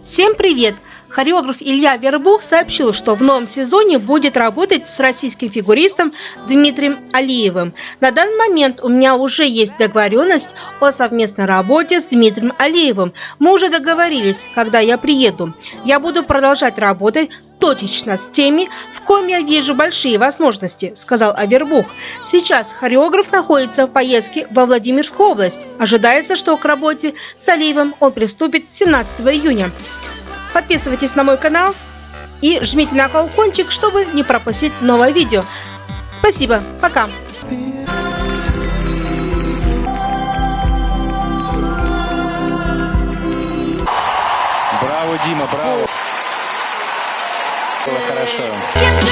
Всем привет! Хореограф Илья Вербух сообщил, что в новом сезоне будет работать с российским фигуристом Дмитрием Алиевым. На данный момент у меня уже есть договоренность о совместной работе с Дмитрием Алиевым. Мы уже договорились, когда я приеду. Я буду продолжать работать точечно с теми, в ком я вижу большие возможности, сказал Авербух. Сейчас хореограф находится в поездке во Владимирскую область. Ожидается, что к работе с Алиевым он приступит 17 июня. Подписывайтесь на мой канал и жмите на колокольчик, чтобы не пропустить новое видео. Спасибо, пока! Браво, Дима, браво! Было хорошо.